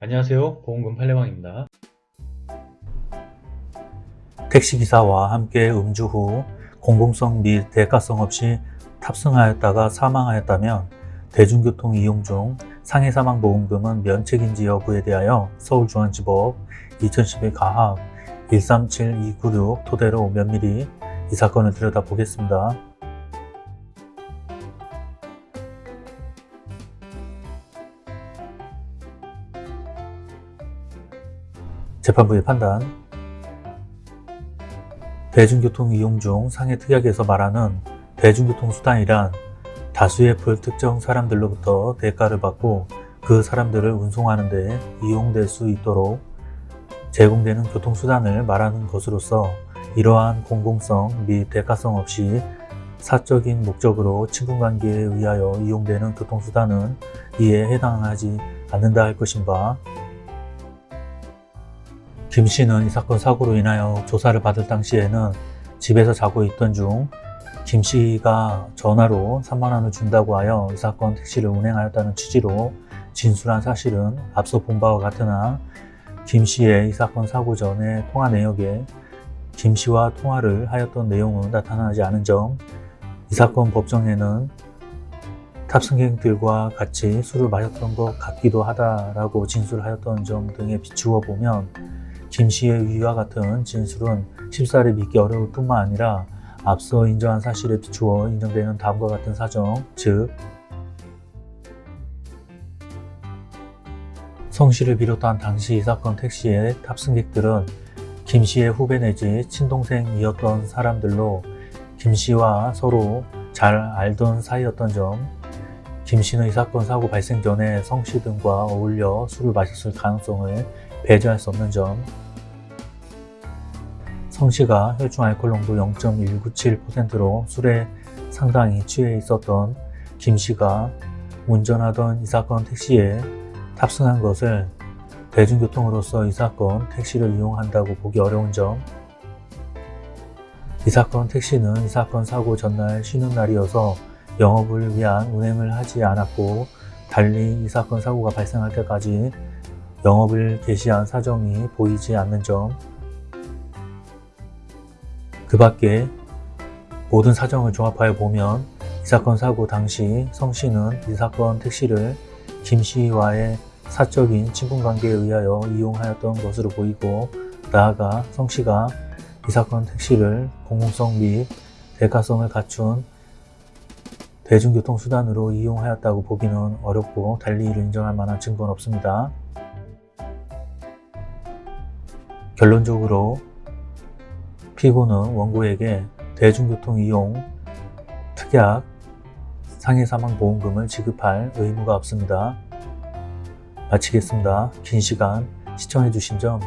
안녕하세요 보험금 팔례방입니다 택시기사와 함께 음주 후 공공성 및 대가성 없이 탑승하였다가 사망하였다면 대중교통 이용 중 상해사망보험금은 면책인지 여부에 대하여 서울중앙지법 2011 가합 137296 토대로 면밀히 이 사건을 들여다보겠습니다. 재판부의 판단. 대중교통 이용 중 상해 특약에서 말하는 대중교통수단이란 다수의 불특정 사람들로부터 대가를 받고 그 사람들을 운송하는 데 이용될 수 있도록 제공되는 교통수단을 말하는 것으로서 이러한 공공성 및 대가성 없이 사적인 목적으로 친분관계에 의하여 이용되는 교통수단은 이에 해당하지 않는다 할 것인 바 김 씨는 이 사건 사고로 인하여 조사를 받을 당시에는 집에서 자고 있던 중 김 씨가 전화로 3만 원을 준다고 하여 이 사건 택시를 운행하였다는 취지로 진술한 사실은 앞서 본 바와 같으나 김 씨의 이 사건 사고 전에 통화 내역에 김 씨와 통화를 하였던 내용은 나타나지 않은 점, 이 사건 법정에는 탑승객들과 같이 술을 마셨던 것 같기도 하다라고 진술하였던 점 등에 비추어 보면 김 씨의 위와 같은 진술은 쉽사리 믿기 어려울 뿐만 아니라 앞서 인정한 사실에 비추어 인정되는 다음과 같은 사정, 즉 성 씨를 비롯한 당시 이 사건 택시의 탑승객들은 김 씨의 후배 내지 친동생이었던 사람들로 김 씨와 서로 잘 알던 사이였던 점, 김 씨는 이 사건 사고 발생 전에 성씨 등과 어울려 술을 마셨을 가능성을 배제할 수 없는 점, 성 씨가 혈중 알코올 농도 0.197%로 술에 상당히 취해 있었던 김 씨가 운전하던 이 사건 택시에 탑승한 것을 대중교통으로서 이 사건 택시를 이용한다고 보기 어려운 점, 이 사건 택시는 이 사건 사고 전날 쉬는 날이어서 영업을 위한 운행을 하지 않았고 달리 이 사건 사고가 발생할 때까지 영업을 개시한 사정이 보이지 않는 점, 그 밖에 모든 사정을 종합하여 보면 이 사건 사고 당시 성 씨는 이 사건 택시를 김 씨와의 사적인 친분관계에 의하여 이용하였던 것으로 보이고 나아가 성 씨가 이 사건 택시를 공공성 및 대가성을 갖춘 대중교통수단으로 이용하였다고 보기는 어렵고 달리 이를 인정할 만한 증거는 없습니다. 결론적으로 피고는 원고에게 대중교통 이용 특약 상해사망보험금을 지급할 의무가 없습니다. 마치겠습니다. 긴 시간 시청해주신 점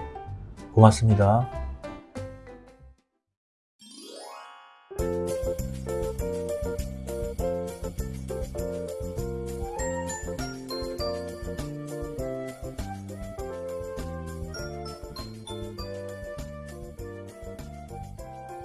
고맙습니다.